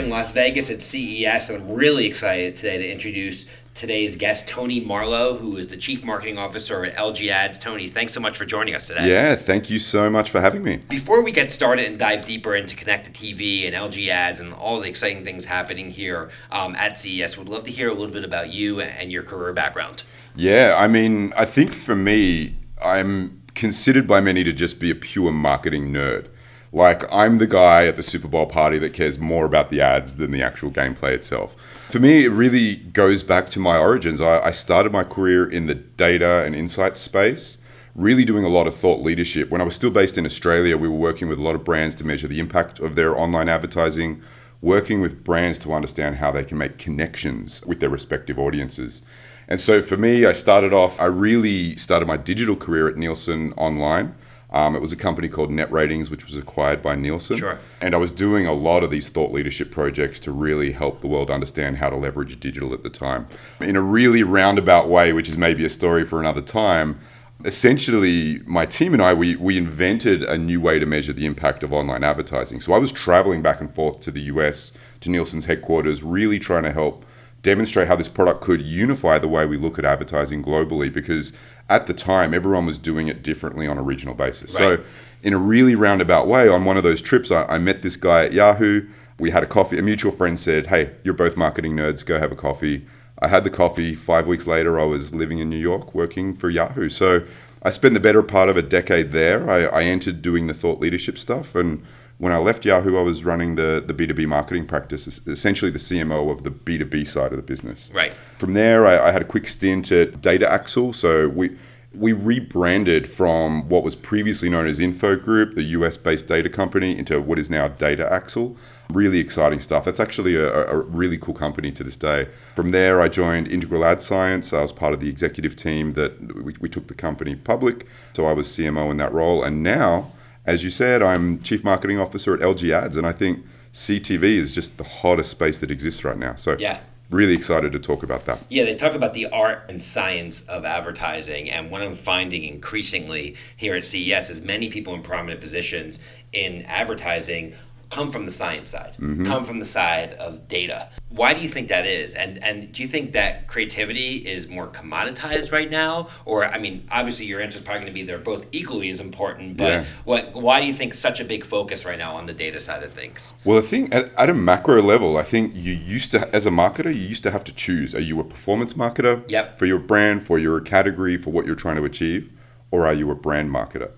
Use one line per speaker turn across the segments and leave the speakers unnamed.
in Las Vegas at CES, and I'm really excited today to introduce today's guest, Tony Marlow, who is the Chief Marketing Officer at LG Ads. Tony, thanks so much for joining us today.
Yeah, thank you so much for having me.
Before we get started and dive deeper into connected TV and LG Ads and all the exciting things happening here um, at CES, we'd love to hear a little bit about you and your career background.
Yeah, I mean, I think for me, I'm considered by many to just be a pure marketing nerd. Like, I'm the guy at the Super Bowl party that cares more about the ads than the actual gameplay itself. For me, it really goes back to my origins. I, I started my career in the data and insights space, really doing a lot of thought leadership. When I was still based in Australia, we were working with a lot of brands to measure the impact of their online advertising, working with brands to understand how they can make connections with their respective audiences. And so for me, I started off, I really started my digital career at Nielsen Online. Um, it was a company called Net Ratings, which was acquired by Nielsen.
Sure.
And I was doing a lot of these thought leadership projects to really help the world understand how to leverage digital at the time. In a really roundabout way, which is maybe a story for another time, essentially my team and I, we, we invented a new way to measure the impact of online advertising. So I was traveling back and forth to the US, to Nielsen's headquarters, really trying to help demonstrate how this product could unify the way we look at advertising globally because at the time everyone was doing it differently on a regional basis.
Right.
So in a really roundabout way, on one of those trips, I, I met this guy at Yahoo. We had a coffee. A mutual friend said, "Hey, you're both marketing nerds. Go have a coffee." I had the coffee. Five weeks later, I was living in New York working for Yahoo. So I spent the better part of a decade there. I, I entered doing the thought leadership stuff and when I left Yahoo, I was running the, the B2B marketing practice, essentially the CMO of the B2B side of the business.
Right.
From there, I, I had a quick stint at Data Axle. So we we rebranded from what was previously known as Info Group, the US based data company, into what is now Data Axle. Really exciting stuff. That's actually a, a, really cool company to this day. From there, I joined Integral Ad Science. I was part of the executive team that we, we took the company public. So I was CMO in that role. And now, as you said, I'm Chief Marketing Officer at LG Ads. And I think CTV is just the hottest space that exists right now. So
Yeah.
really excited to talk about that.
Yeah, they talk about the art and science of advertising. And what I'm finding increasingly here at CES is many people in prominent positions in advertising come from the science side, mm-hmm. come from the side of data. Why do you think that is? And and do you think that creativity is more commoditized right now? Or I mean, obviously your answer is probably going to be they're both equally as important, but
Yeah.
what why do you think such a big focus right now on the data side of things?
Well, I think at, at a macro level, I think you used to, as a marketer, you used to have to choose: are you a performance marketer
Yep.
for your brand, for your category, for what you're trying to achieve, or are you a brand marketer?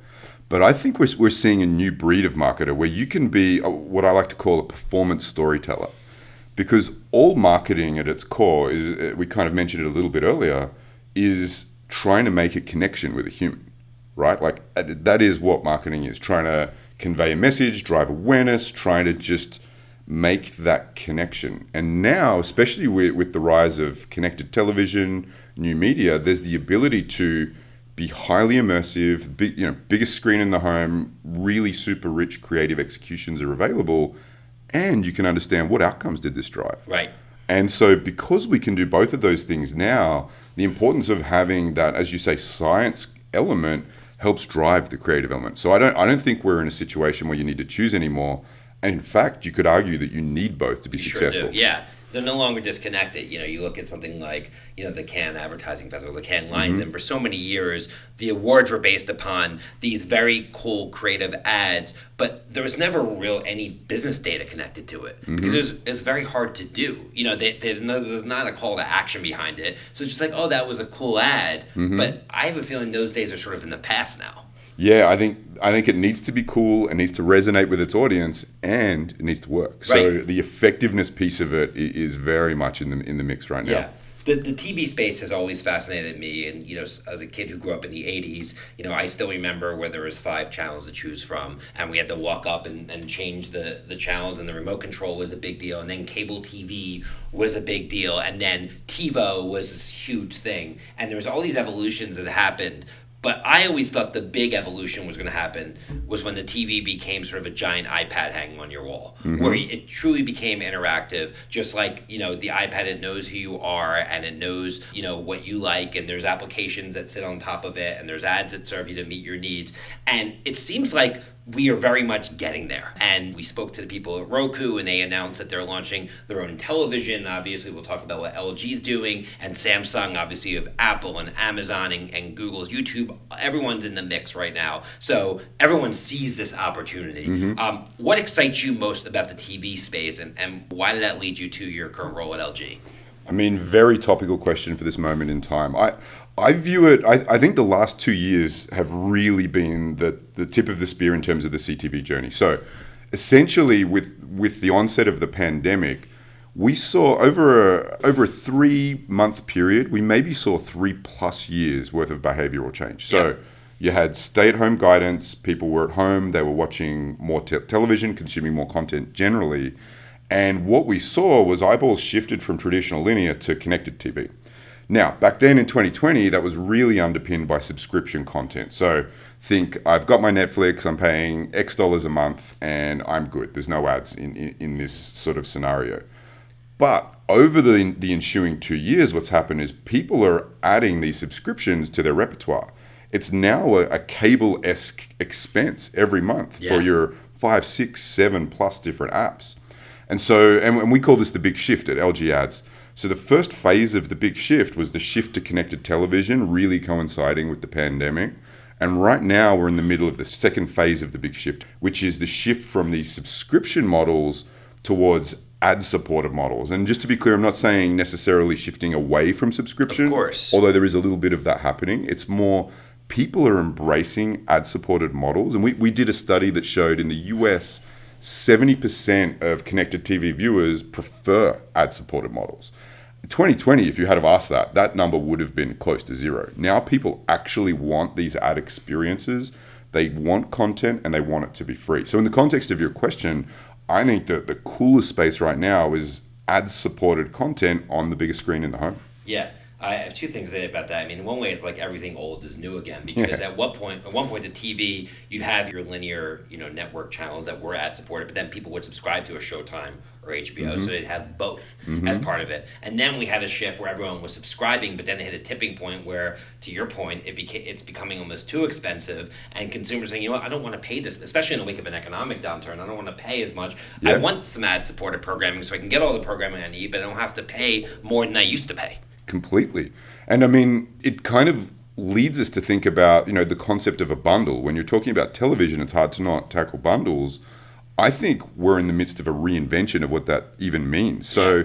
But I think we're, we're seeing a new breed of marketer where you can be what I like to call a performance storyteller, because all marketing at its core is uh, we kind of mentioned it a little bit earlier is trying to make a connection with a human right? Like uh, that is what marketing is trying to convey a message, drive awareness, trying to just make that connection. And now, especially with, with the rise of connected television, new media, there's the ability to be highly immersive, big, you know, biggest screen in the home, really super rich creative executions are available, and you can understand what outcomes did this drive.
Right.
And so, because we can do both of those things now, the importance of having that, as you say, science element helps drive the creative element. So I don't, I don't think we're in a situation where you need to choose anymore. And in fact, you could argue that you need both to be
Sure
successful.
do. Yeah. They're no longer disconnected. You know, you look at something like, you know, the Cannes Advertising Festival, the Cannes Lions,
Mm-hmm.
and for so many years, the awards were based upon these very cool creative ads, but there was never real any business data connected to it
Mm-hmm.
because it's, it's very hard to do. You know, they, they, there's not a call to action behind it. So it's just like, oh, that was a cool ad.
Mm-hmm.
But I have a feeling those days are sort of in the past now.
Yeah, I think I think it needs to be cool, it needs to resonate with its audience, and it needs to work. So the effectiveness piece of it is very much in the in the mix right now.
Yeah. The, the TV space has always fascinated me, and you know, as a kid who grew up in the '80s, you know, I still remember where there was five channels to choose from, and we had to walk up and, and change the the channels, and the remote control was a big deal, and then cable TV was a big deal, and then TiVo was this huge thing, and there was all these evolutions that happened. But I always thought the big evolution was going to happen was when the TV became sort of a giant iPad hanging on your wall, mm-hmm. where it truly became interactive. Just like you know, the iPad it knows who you are and it knows you know what you like, and there's applications that sit on top of it, and there's ads that serve you to meet your needs. And it seems like we are very much getting there. And we spoke to the people at Roku, and they announced that they're launching their own television. Obviously, we'll talk about what LG's doing, and Samsung, obviously, of Apple and Amazon and, and, Google's YouTube. Everyone's in the mix right now. So everyone sees this opportunity. Mm-hmm. Um, what excites you most about the TV space, and, and why did that lead you to your current role at LG?
I mean, very topical question for this moment in time. I, I view it, I, I think the last two years have really been the, the tip of the spear in terms of the CTV journey. So essentially, with, with the onset of the pandemic, we saw over a, over a three month period, we maybe saw three plus years worth of behavioral change. So you had stay at home guidance, people were at home, they were watching more te- television, consuming more content generally. And what we saw was eyeballs shifted from traditional linear to connected TV. Now, back then in 2020, that was really underpinned by subscription content. So think I've got my Netflix, I'm paying X dollars a month, and I'm good. There's no ads in, in, in this sort of scenario. But over the, the ensuing two years, what's happened is people are adding these subscriptions to their repertoire. It's now a, a cable esque expense every month yeah. for your five, six, seven plus different apps. And so, and, and we call this the big shift at LG Ads so the first phase of the big shift was the shift to connected television, really coinciding with the pandemic. And right now we're in the middle of the second phase of the big shift, which is the shift from these subscription models towards ad supported models. And just to be clear, I'm not saying necessarily shifting away from subscription.
Of course.
Although there is a little bit of that happening. It's more people are embracing ad supported models. And we, we did a study that showed in the US 70% of connected TV viewers prefer ad supported models. In 2020, if you had have asked that, that number would have been close to zero. Now people actually want these ad experiences. They want content and they want it to be free. So, in the context of your question, I think that the coolest space right now is ad supported content on the biggest screen in the home.
Yeah. I have two things to say about that. I mean, in one way, it's like everything old is new again because at what point, at one point, the TV, you'd have your linear, you know, network channels that were ad supported, but then people would subscribe to a Showtime or HBO, mm-hmm. so they'd have both mm-hmm. as part of it. And then we had a shift where everyone was subscribing, but then it hit a tipping point where, to your point, it became it's becoming almost too expensive, and consumers saying, you know what, I don't want to pay this, especially in the wake of an economic downturn. I don't want to pay as much. Yeah. I want some ad supported programming so I can get all the programming I need, but I don't have to pay more than I used to pay
completely. And I mean, it kind of leads us to think about, you know, the concept of a bundle. When you're talking about television, it's hard to not tackle bundles. I think we're in the midst of a reinvention of what that even means. So,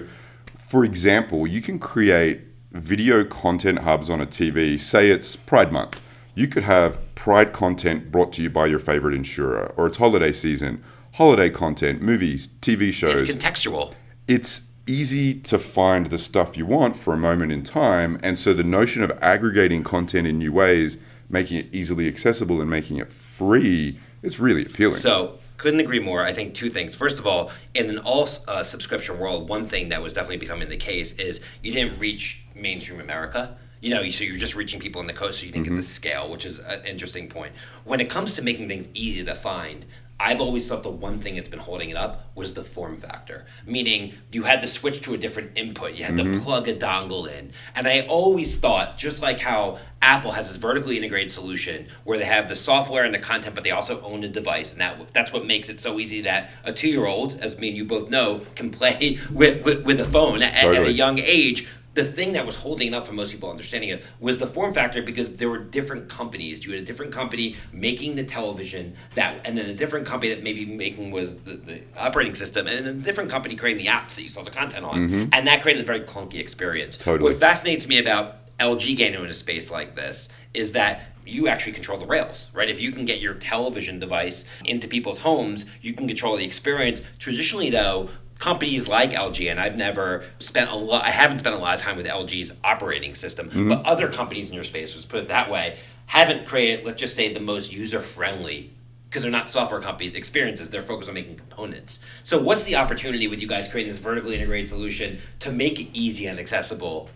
for example, you can create video content hubs on a TV, say it's Pride Month. You could have Pride content brought to you by your favorite insurer, or it's holiday season, holiday content, movies, TV shows.
It's contextual.
It's easy to find the stuff you want for a moment in time. And so the notion of aggregating content in new ways, making it easily accessible and making it free is really appealing.
So couldn't agree more. I think two things. First of all, in an all uh, subscription world, one thing that was definitely becoming the case is you didn't reach mainstream America. You know, so you're just reaching people on the coast, so you didn't mm-hmm. get the scale, which is an interesting point. When it comes to making things easy to find, I've always thought the one thing that's been holding it up was the form factor, meaning you had to switch to a different input. You had mm-hmm. to plug a dongle in. And I always thought, just like how Apple has this vertically integrated solution where they have the software and the content, but they also own the device. And that that's what makes it so easy that a two year old, as me and you both know, can play with, with, with a phone at, totally. at a young age the thing that was holding up for most people understanding it was the form factor because there were different companies. You had a different company making the television that, and then a different company that maybe making was the, the operating system, and then a different company creating the apps that you saw the content on, mm-hmm. and that created a very clunky experience.
Totally.
What fascinates me about LG getting into a space like this is that you actually control the rails, right? If you can get your television device into people's homes, you can control the experience. Traditionally, though, companies like LG, and I've never spent a lot, I haven't spent a lot of time with LG's operating system, mm-hmm. but other companies in your space, let's put it that way, haven't created, let's just say, the most user friendly because they're not software companies, experiences, they're focused on making components. So, what's the opportunity with you guys creating this vertically integrated solution to make it easy and accessible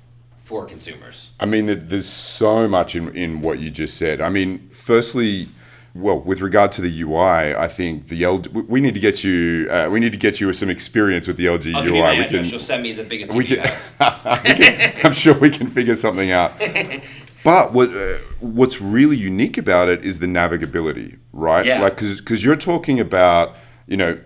for consumers?
I mean, there's so much in, in what you just said. I mean, firstly, well, with regard to the UI, I think the LG, we need to get you uh, we need to get you some experience with the LG
I'll
UI.
Give you we can, You'll send me the biggest
we can, we can, I'm sure we can figure something out. But what uh, what's really unique about it is the navigability, right?
Yeah.
Like because you're talking about you know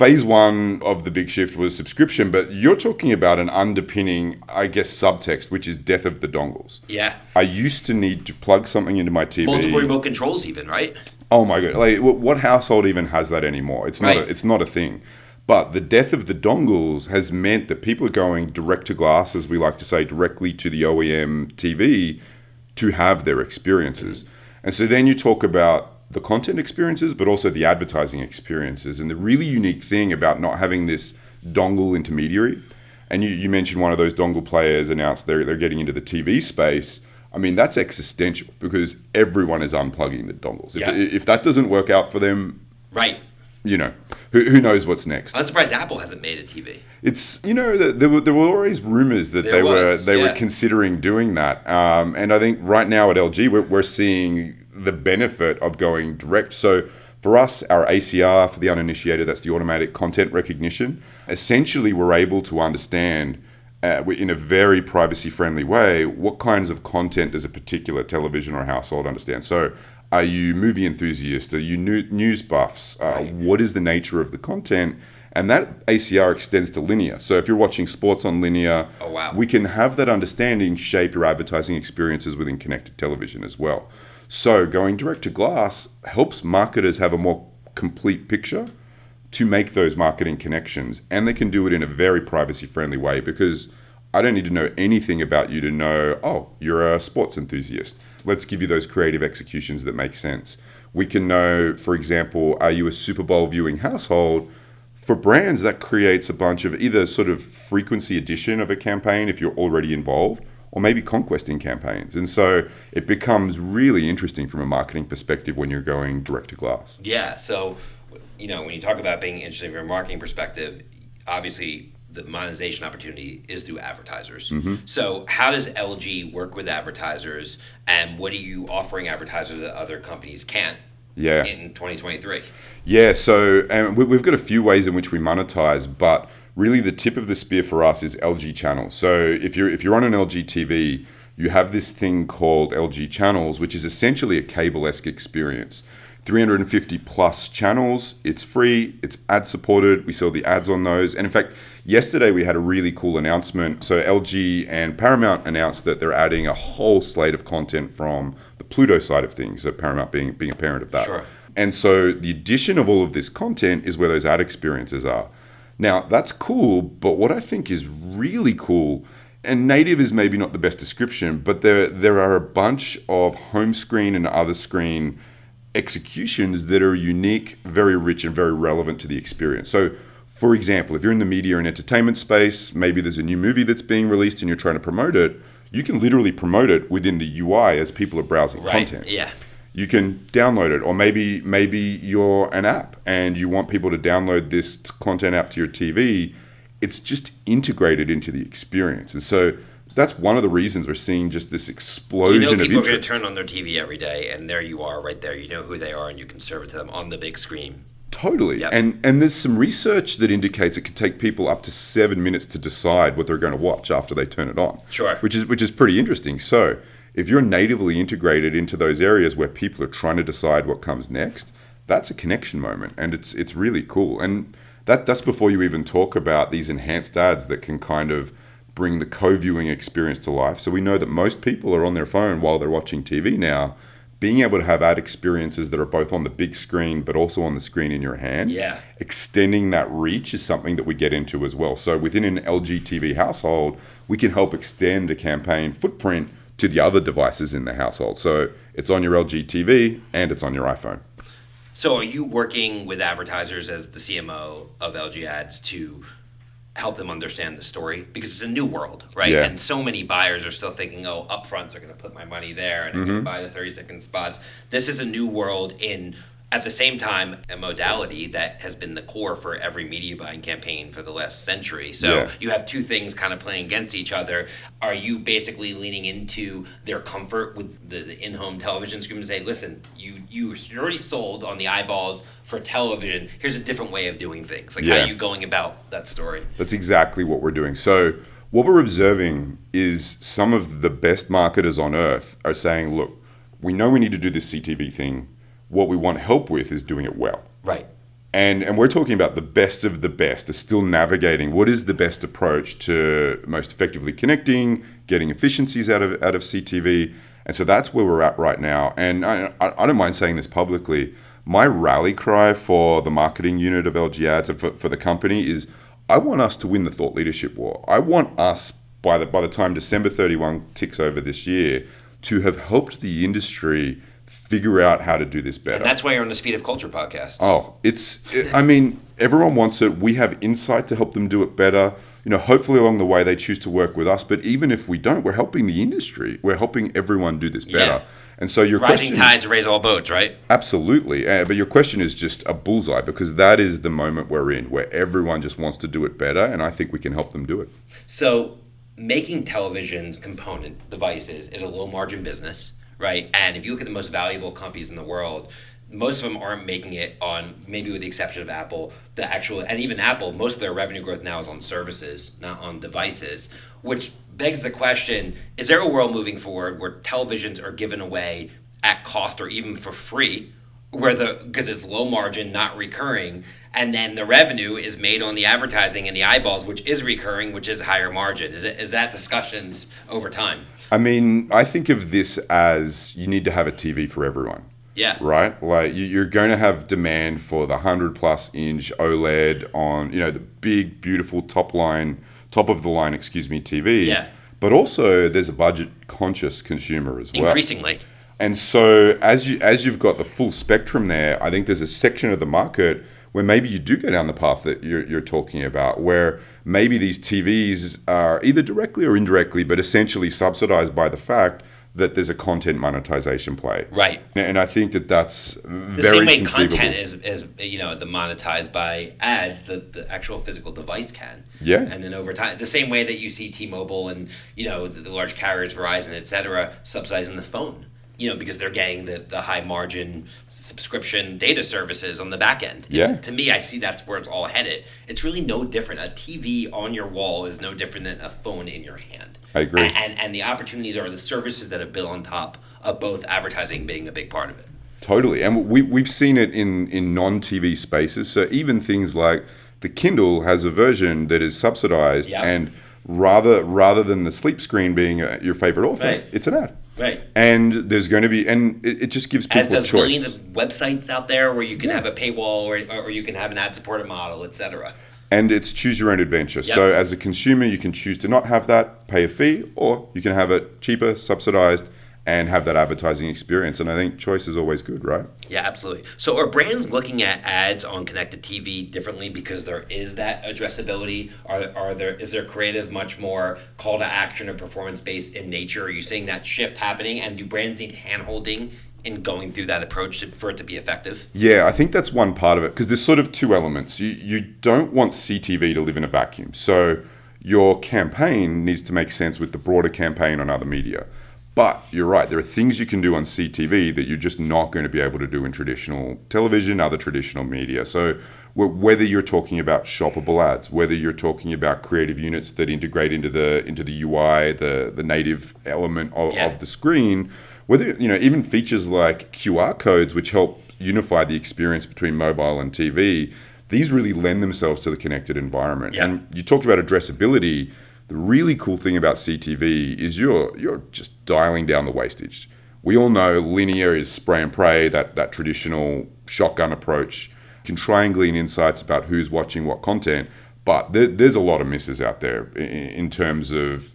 phase one of the big shift was subscription, but you're talking about an underpinning, I guess, subtext, which is death of the dongles.
Yeah.
I used to need to plug something into my TV.
Multiple remote controls, even right?
Oh my god! Like, what household even has that anymore? It's not.
Right.
A, it's not a thing. But the death of the dongles has meant that people are going direct to glass, as we like to say, directly to the OEM TV to have their experiences. Mm. And so then you talk about the content experiences, but also the advertising experiences. And the really unique thing about not having this dongle intermediary, and you, you mentioned one of those dongle players announced they're, they're getting into the TV space. I mean, that's existential because everyone is unplugging the dongles. If,
Yeah.
if that doesn't work out for them,
Right.
you know, who, who knows what's next?
I'm surprised Apple hasn't made a TV.
It's you know th- there were there were always rumors that
There
they were
was,
they were considering doing that, um, and I think right now at LG we're, we're seeing the benefit of going direct. So for us, our ACR for the uninitiated, that's the automatic content recognition. Essentially, we're able to understand. Uh, in a very privacy friendly way, what kinds of content does a particular television or household understand? So, are you movie enthusiasts? Are you new, news buffs? Uh, What is the nature of the content? And that ACR extends to linear. So if you're watching sports on linear,
Oh, wow.
we can have that understanding shape your advertising experiences within connected television as well. So going direct to glass helps marketers have a more complete picture to make those marketing connections. And they can do it in a very privacy friendly way because I don't need to know anything about you to know, oh, you're a sports enthusiast. Let's give you those creative executions that make sense. We can know, for example, are you a Super Bowl viewing household? For brands, that creates a bunch of either sort of frequency addition of a campaign if you're already involved, or maybe conquesting campaigns. And so it becomes really interesting from a marketing perspective when you're going direct to glass.
Yeah. So, you know, when you talk about being interesting from a marketing perspective, obviously the monetization opportunity is through advertisers.
Mm-hmm.
So, how does LG work with advertisers, and what are you offering advertisers that other companies can't?
Yeah.
In 2023.
Yeah, so and we- we've got a few ways in which we monetize, but really the tip of the spear for us is LG channels. So if you're if you're on an LG TV, you have this thing called LG channels, which is essentially a cable-esque experience. 350 plus channels. It's free. It's ad supported. We sell the ads on those. And in fact, yesterday we had a really cool announcement. So LG and Paramount announced that they're adding a whole slate of content from the Pluto side of things. So Paramount being being a parent of that.
Sure.
And so the addition of all of this content is where those ad experiences are. Now, that's cool, but what I think is really cool, and native is maybe not the best description, but there, there are a bunch of home screen and other screen executions that are unique, very rich, and very relevant to the experience. So, for example, if you're in the media and entertainment space, maybe there's a new movie that's being released and you're trying to promote it, you can literally promote it within the UI as people are browsing
Right.
content
Yeah.
You can download it or maybe maybe you're an app and you want people to download this content app to your TV it's just integrated into the experience and so that's one of the reasons we're seeing just this explosion You
know,
of
people are going to turn on their TV every day, and there you are, right there. You know who they are, and you can serve it to them on the big screen.
totally
Yep.
and and there's some research that indicates it can take people up to 7 minutes to decide what they're going to watch after they turn it on
Sure.
which is which is pretty interesting so if you're natively integrated into those areas where people are trying to decide what comes next, that's a connection moment, and it's it's really cool. And that that's before you even talk about these enhanced ads that can kind of bring the co-viewing experience to life. So we know that most people are on their phone while they're watching TV now. Being able to have ad experiences that are both on the big screen but also on the screen in your hand,
Yeah.
extending that reach is something that we get into as well. So within an LG TV household, we can help extend a campaign footprint to the other devices in the household. So it's on your LG TV and it's on your iPhone.
So, are you working with advertisers as the CMO of LG Ads to help them understand the story? Because it's a new world, right?
Yeah.
And so many buyers are still thinking, oh, upfronts are going to put my money there and I'm
Mm-hmm.
going to buy the 30 second spots. This is a new world in. At the same time, a modality that has been the core for every media buying campaign for the last century. So
Yeah.
you have two things kind of playing against each other. Are you basically leaning into their comfort with the, the in-home television screen and say, listen, you you you're already sold on the eyeballs for television. Here's a different way of doing things. Like how are you going about that story?
That's exactly what we're doing. So what we're observing is some of the best marketers on earth are saying, look, we know we need to do this CTV thing. What we want help with is doing it well.
Right.
And, and we're talking about the best of the best are still navigating what is the best approach to most effectively connecting, getting efficiencies out of out of CTV. And so that's where we're at right now. And I, I, don't mind saying this publicly. My rally cry for the marketing unit of LG Ads and for, for the company is I want us to win the thought leadership war. I want us by the by the time December 31 ticks over this year to have helped the industry figure out how to do this better.
And that's why you're on the Speed of Culture podcast.
Oh, it's. It, I mean, everyone wants it. We have insight to help them do it better. You know, hopefully along the way they choose to work with us. But even if we don't, we're helping the industry. We're helping everyone do this better.
Yeah.
And so your
Rising
question,
tides raise all boats, right?
absolutely. Uh, but your question is just a bullseye because that is the moment we're in where everyone just wants to do it better, and I think we can help them do it.
So making televisions component devices is a low margin business, right? And if you look at the most valuable companies in the world, most of them aren't making it on maybe with the exception of Apple, the actual and even Apple, most of their revenue growth now is on services, not on devices, which begs the question, is there a world moving forward where televisions are given away at cost or even for free? Where the because it's low margin, not recurring, and then the revenue is made on the advertising and the eyeballs, which is recurring, which is higher margin. Is it is that discussions over time?
I mean, I think of this as you need to have a TV for everyone.
Yeah.
right? Like you- you're going to have demand for the hundred plus inch OLED on, you know, the big, beautiful top line, top of the line, excuse me, TV.
Yeah.
But also, there's a budget conscious consumer as well.
Increasingly.
And so as you as you've got the full spectrum there, I think there's a section of the market where maybe you do go down the path that you're, you're talking about, where maybe these TVs are either directly or indirectly, but essentially subsidized by the fact that there's a content monetization play.
Right.
And I think that that's
The same way content is, is you know the monetized by ads, that the actual physical device can.
Yeah.
And then over time, the same way that you see T-Mobile and you know the, the large carriers, Verizon, et cetera, subsidizing the phone. You know because they're getting the, the high margin subscription data services on the back end. It's-
Yeah.
To me, I see that's where it's all headed. It's really no different. A TV on your wall is no different than a phone in your hand.
I agree.
A- And, and the opportunities are the services that are built on top of both advertising being a big part of it.
Totally, and we we've seen it in in non TV spaces. So even things like the Kindle has a version that is subsidized,
Yeah.
and rather rather than the sleep screen being uh, your favorite author,
Right.
it's an ad.
Right.
And there's going to be, and it, it just gives people
As does
choice.
millions of websites out there where you can have a paywall or, or you can have an ad supported model, etc.
and it's choose your own adventure. So as a consumer, you can choose to not have that, pay a fee, or you can have it cheaper, subsidized, and have that advertising experience. And I think choice is always good, right?
Yeah, absolutely. So are brands looking at ads on connected TV differently because there is that addressability? Are, are there is there creative much more call to action or performance based in nature? Are you seeing that shift happening? And do brands need hand holding in going through that approach to, for it to be effective?
Yeah, I think that's one part of it because there's sort of two elements. You you don't want CTV to live in a vacuum. So your campaign needs to make sense with the broader campaign on other media. But you're right, there are things you can do on CTV that you're just not going to be able to do in traditional television, other traditional media. So wh- whether you're talking about shoppable ads, whether you're talking about creative units that integrate into the into the UI, the the native element of,
Yeah.
of the screen, whether you know even features like QR codes which help unify the experience between mobile and TV these really lend themselves to the connected environment
Yeah.
and you talked about addressability the really cool thing about CTV is you're you're just dialing down the wastage we all know linear is spray and pray that that traditional shotgun approach can triangulate insights about who's watching what content but there, there's a lot of misses out there in, in terms of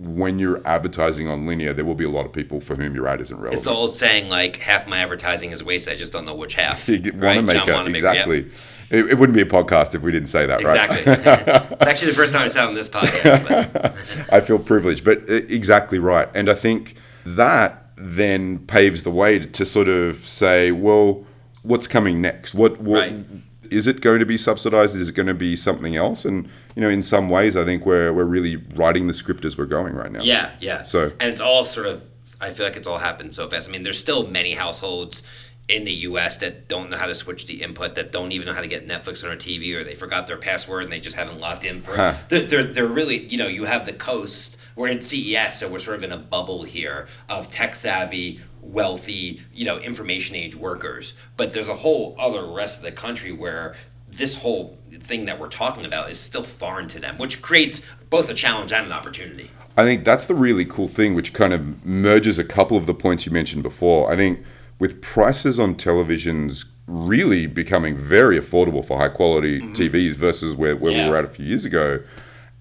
when you're advertising on linear, there will be a lot of people for whom your ad isn't relevant.
It's all saying like half my advertising is wasted. I just don't know which half.
you
right?
want to make
John
it
Wanamaker, yep.
It, it wouldn't be a podcast if we didn't say that,
Exactly.
right? Exactly.
it's actually the first time I said on this podcast. But
I feel privileged, but uh, exactly right. And I think that then paves the way to, to sort of say, well, what's coming next? What, what
Right.
is it going to be subsidized? Is it going to be something else? And you know, in some ways, I think we're we're really writing the script as we're going right now.
Yeah, yeah.
So-
and it's all sort of. I feel like it's all happened so fast. I mean, there's still many households in the US that don't know how to switch the input, that don't even know how to get Netflix on their TV, or they forgot their password and they just haven't logged in for
Huh.
they're, they're, they're really, you know, you have the coast, we're in CES, so we're sort of in a bubble here of tech savvy, wealthy, you know, information age workers. But there's a whole other rest of the country where this whole thing that we're talking about is still foreign to them, which creates both a challenge and an opportunity.
I think that's the really cool thing, which kind of merges a couple of the points you mentioned before. I think with prices on televisions really becoming very affordable for high quality mm-hmm. TVs versus where, where
Yeah.
we were at a few years ago,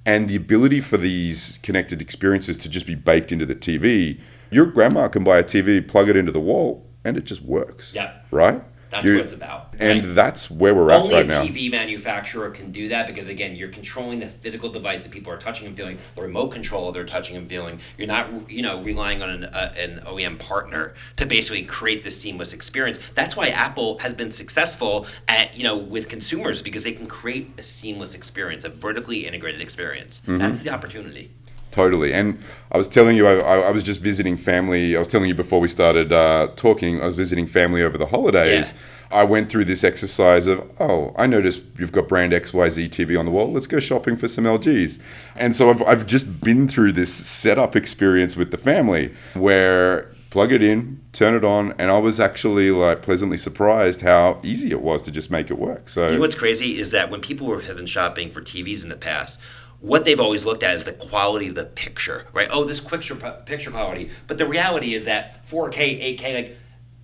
and the ability for these connected experiences to just be baked into the TV, your grandma can buy a TV, plug it into the wall, and it just works.
Yeah.
Right?
That's
You-
what it's about.
And
right?
that's where we're at
Only
right
a. TV manufacturer can do that because again, you're controlling the physical device that people are touching and feeling, the remote control they're touching and feeling. You're not, you know, relying on an, uh, an OEM partner to basically create this seamless experience. That's why Apple has been successful at, you know, with consumers because they can create a seamless experience, a vertically integrated experience.
Mm-hmm.
That's the opportunity.
Totally. And I was telling you, I, I was just visiting family. I was telling you before we started uh, talking, I was visiting family over the holidays. I went through this exercise of, oh, I noticed you've got brand XYZ TV on the wall. Let's go shopping for some LGs. And so I've, I've just been through this setup experience with the family where plug it in, turn it on, and I was actually like pleasantly surprised how easy it was to just make it work. So
You know what's crazy is that when people were have been shopping for TVs in the past, what they've always looked at is the quality of the picture, right? Oh, this picture picture quality. But the reality is that 4K, 8K, like,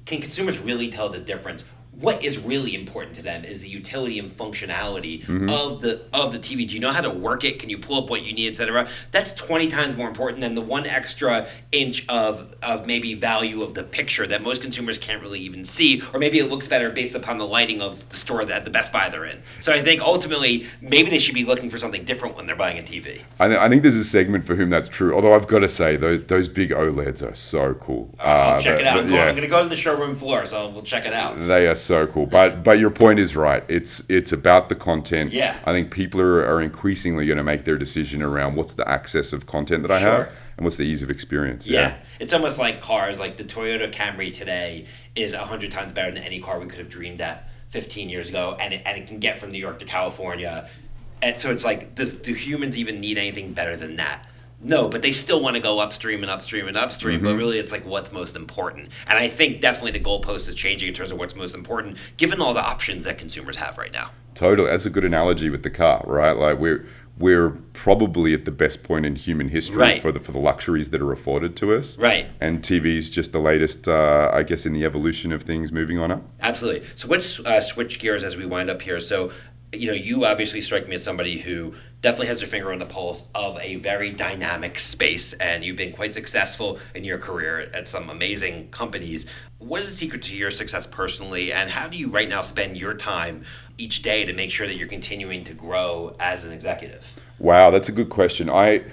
can consumers really tell the difference? What is really important to them is the utility and functionality of the of the TV. Do you know how to work it? Can you pull up what you need, etc.? That's twenty times more important than the one extra inch of of maybe value of the picture that most consumers can't really even see, or maybe it looks better based upon the lighting of the store that the Best Buy they're in. So I think ultimately maybe they should be looking for something different when they're buying a TV.
I, th- I think there's a segment for whom that's true. Although I've got to say, those, those big OLEDs are so cool.
I'll
Uh,
check
the-
it out.
the-
I'm, going,
yeah.
I'm going to go to the showroom floor, so we'll check it out.
They are so cool. But but your point is right. It's it's about the content.
Yeah.
I think people are, are increasingly going to make their decision around what's the access of content that I have and what's the ease of experience.
Yeah. It's almost like cars. Like the Toyota Camry today is a hundred times better than any car we could have dreamed at 15 years ago, and it, and it can get from New York to California. And so it's like, does do humans even need anything better than that? No, but they still want to go upstream and upstream and upstream. But really, it's like what's most important. And I think definitely the goalpost is changing in terms of what's most important, given all the options that consumers have right now.
Totally. That's a good analogy with the car, right? Like we're we're probably at the best point in human history
Right.
for the for the luxuries that are afforded to us.
Right.
And TV's just the latest, uh, I guess, in the evolution of things moving on up.
Absolutely. So let's uh, switch gears as we wind up here. So, you know, you obviously strike me as somebody who definitely has their finger on the pulse of a very dynamic space, and you've been quite successful in your career at some amazing companies. What is the secret to your success personally, and how do you right now spend your time each day to make sure that you're continuing to grow as an executive?
Wow, that's a good question. I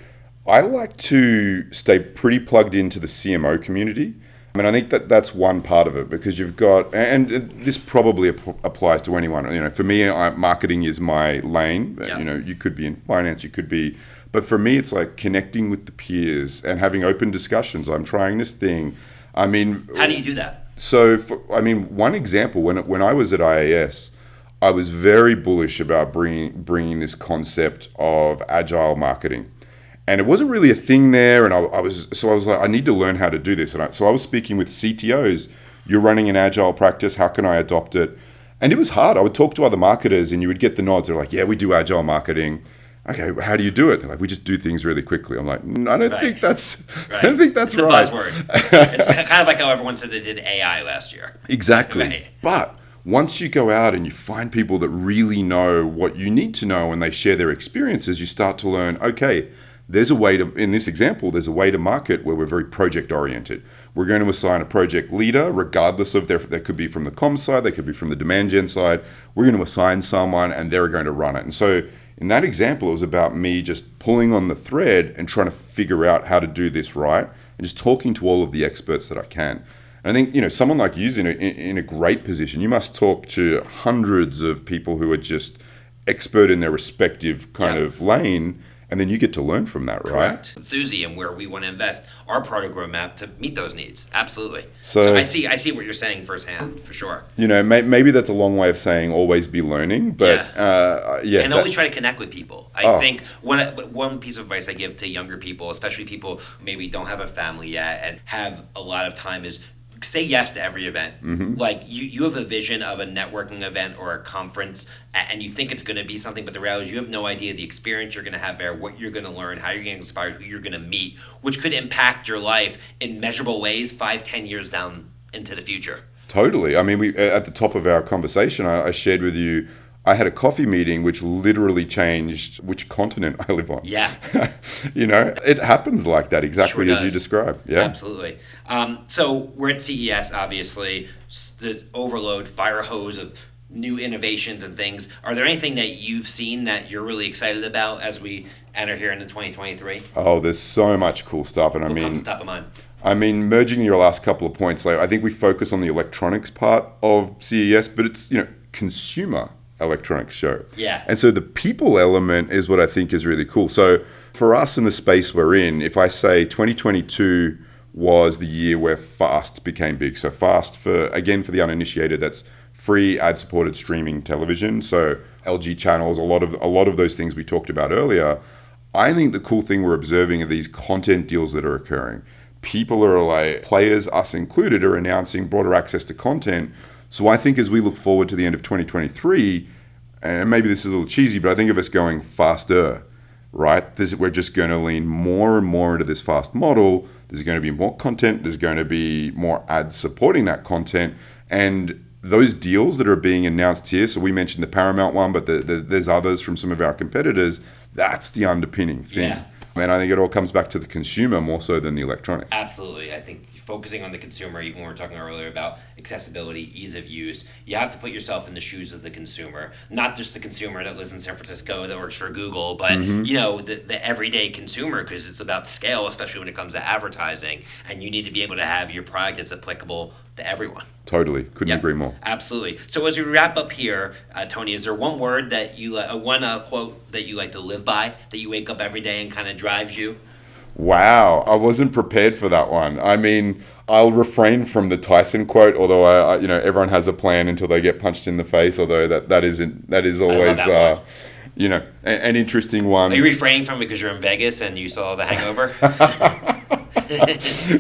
I like to stay pretty plugged into the CMO community. I mean, I think that that's one part of it because you've got, and this probably ap- applies to anyone. You know, for me, I, marketing is my lane.
Yeah.
You know, you could be in finance, you could be, but for me, it's like connecting with the peers and having open discussions. I'm trying this thing. I mean,
How do you do that?
so, for, I mean, one example when when I was at IAS, I was very bullish about bringing bringing this concept of agile marketing, and it wasn't really a thing there. And I, I was so I was like, I need to learn how to do this. And I, so I was speaking with CTOs. You're running an agile practice. How can I adopt it? And it was hard. I would talk to other marketers, and you would get the nods. They're like, "Yeah, we do agile marketing." Okay, how do you do it? They're like, we just do things really quickly. I'm like, "Mm, I don't
Right.
think that's, I don't think that's
it's
right.
a buzzword. it's kind of like how everyone said they did AI last year.
Exactly.
Right.
But once you go out and you find people that really know what you need to know and they share their experiences, you start to learn, okay, there's a way to, in this example, there's a way to market where we're very project oriented. We're going to assign a project leader, regardless of their, they could be from the com side, they could be from the demand gen side. We're going to assign someone and they're going to run it. And so in that example, it was about me just pulling on the thread and trying to figure out how to do this right and just talking to all of the experts that I can. And I think you know someone like you's in a in in a great position. You must talk to hundreds of people who are just expert in their respective kind
Yeah.
of lane, and then you get to learn from that, right?
Suzy and where we want to invest our product roadmap to meet those needs. Absolutely.
So-
So, I see I see what you're saying firsthand for sure.
You know, may, maybe that's a long way of saying always be learning, but
Yeah.
uh, yeah,
and
that-
always try to connect with people. I
Oh.
think one one piece of advice I give to younger people, especially people who maybe don't have a family yet and have a lot of time, is say yes to every event.
Mm-hmm.
Like you, you have a vision of a networking event or a conference, and you think it's going to be something, but the reality is you have no idea the experience you're going to have there, what you're going to learn, how you're going to inspire, who you're going to meet, which could impact your life in measurable ways five, ten years down into the future.
Totally. I mean, we at the top of our conversation, I, I shared with you. I had a coffee meeting which literally changed which continent I live on.
Yeah.
you know, it happens like that exactly
Sure
as you describe. Yeah.
Absolutely. Um, so we're at CES, obviously, the overload, fire hose of new innovations and things. Are there anything that you've seen that you're really excited about as we enter here into 2023?
Oh, there's so much cool stuff, and I mean,
comes top of mind?
I mean, merging your last couple of points, like I think we focus on the electronics part of CES, but it's you know consumer electronics show.
Yeah.
And so the people element is what I think is really cool. So for us in the space we're in, if I say 2022 was the year where fast became big. So fast for again for the uninitiated, that's free ad supported streaming television. So LG channels, a lot of a lot of those things we talked about earlier. I think the cool thing we're observing are these content deals that are occurring. People are like players, us included, are announcing broader access to content. So I think as we look forward to the end of 2023, and maybe this is a little cheesy, but I think of us going faster, right? This, we're just going to lean more and more into this fast model. There's going to be more content. There's going to be more ads supporting that content, and those deals that are being announced here. So we mentioned the Paramount one, but the, the, there's others from some of our competitors. That's the underpinning thing.
Yeah.
And I think it all comes back to the consumer more so than the electronics.
Absolutely. I think focusing on the consumer, even when we were talking earlier about accessibility, ease of use, you have to put yourself in the shoes of the consumer. Not just the consumer that lives in San Francisco that works for Google, but you know, the, the everyday consumer because it's about scale, especially when it comes to advertising. And you need to be able to have your product that's applicable to everyone.
Totally. Couldn't
Yep,
agree more.
Absolutely. So as we wrap up here, uh, Tony, is there one word that you, uh, one uh, quote that you like to live by, that you wake up every day and kind of drives you?
Wow, I wasn't prepared for that one. I mean, I'll refrain from the Tyson quote, although I, I you know, everyone has a plan until they get punched in the face. Although that that isn't that is always,
that
uh, you know, a, an interesting one.
Are you refraining from it because you're in Vegas and you saw The Hangover?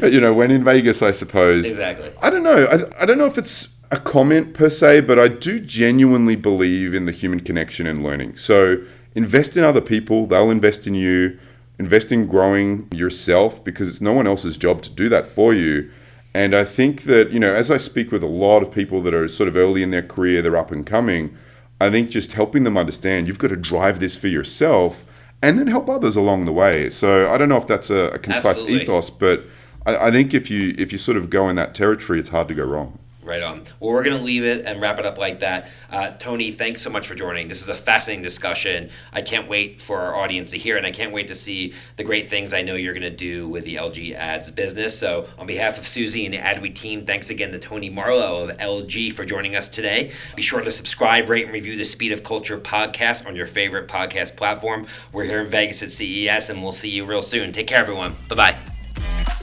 you know, when in Vegas, I suppose.
exactly.
I don't know. I, I don't know if it's a comment per se, but I do genuinely believe in the human connection and learning. So invest in other people, they'll invest in you. Invest in growing yourself because it's no one else's job to do that for you. And I think that, you know, as I speak with a lot of people that are sort of early in their career, they're up and coming, I think just helping them understand you've got to drive this for yourself and then help others along the way. So I don't know if that's a, a concise
Absolutely.
ethos, but I, I think if you if you sort of go in that territory, it's hard to go wrong.
Right on. Well, we're going to leave it and wrap it up like that. Uh, Tony, thanks so much for joining. This is a fascinating discussion. I can't wait for our audience to hear and I can't wait to see the great things I know you're going to do with the LG Ads business. So, on behalf of Suzy and the AdWeek team, thanks again to Tony Marlow of LG for joining us today. Be sure to subscribe, rate, and review the Speed of Culture podcast on your favorite podcast platform. We're here in Vegas at CES, and we'll see you real soon. Take care, everyone. Bye bye.